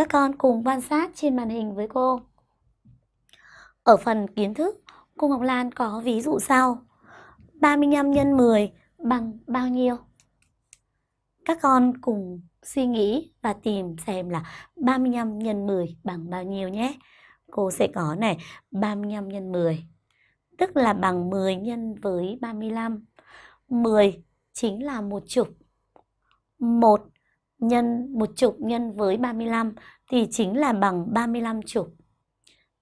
các con cùng quan sát trên màn hình với cô. Ở phần kiến thức, cô Ngọc Lan có ví dụ sau. 35 x 10 bằng bao nhiêu? Các con cùng suy nghĩ và tìm xem là 35 x 10 bằng bao nhiêu nhé. Cô sẽ có này 35 x 10 tức là bằng 10 nhân với 35. 10 chính là một chục. 1 nhân, một chục nhân với 35 thì chính là bằng 35 chục.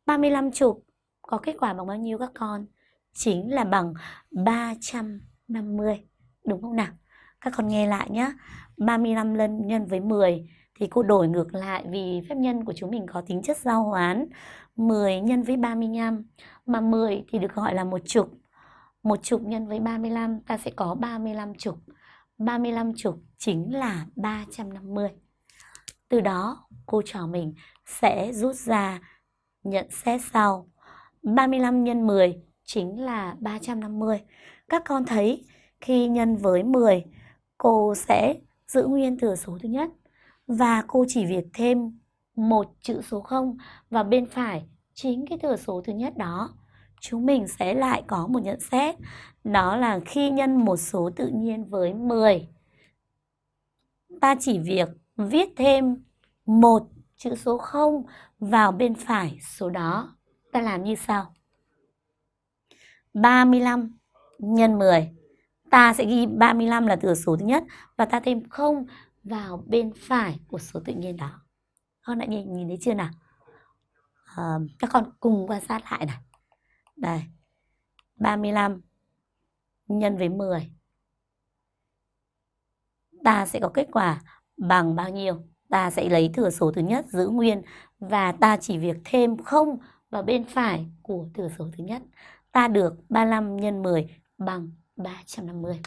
35 chục có kết quả bằng bao nhiêu các con? Chính là bằng 350. Đúng không nào? Các con nghe lại nhé. 35 lần nhân với 10 thì cô đổi ngược lại vì phép nhân của chúng mình có tính chất giao hoán 10 nhân với 35 mà 10 thì được gọi là một chục một chục nhân với 35 ta sẽ có 35 chục 35 chục chính là 350 từ đó, cô trò mình sẽ rút ra nhận xét sau. 35 nhân 10 chính là 350 các con thấy, khi nhân với 10 cô sẽ giữ nguyên thừa số thứ nhất và cô chỉ việc thêm một chữ số 0 vào bên phải chính cái thừa số thứ nhất đó chúng mình sẽ lại có một nhận xét đó là khi nhân một số tự nhiên với 10 ta chỉ việc viết thêm một chữ số 0 vào bên phải số đó ta làm như sau 35 nhân 10 ta sẽ ghi 35 là thừa số thứ nhất và ta thêm 0 vào bên phải của số tự nhiên đó. Con đã nhìn, nhìn thấy chưa nào? À, các con cùng quan sát lại này. Đây. 35 nhân với 10. Ta sẽ có kết quả bằng bao nhiêu? Ta sẽ lấy thừa số thứ nhất, giữ nguyên, và ta chỉ việc thêm 0 vào bên phải của thừa số thứ nhất. Ta được 35 nhân 10 bằng 350.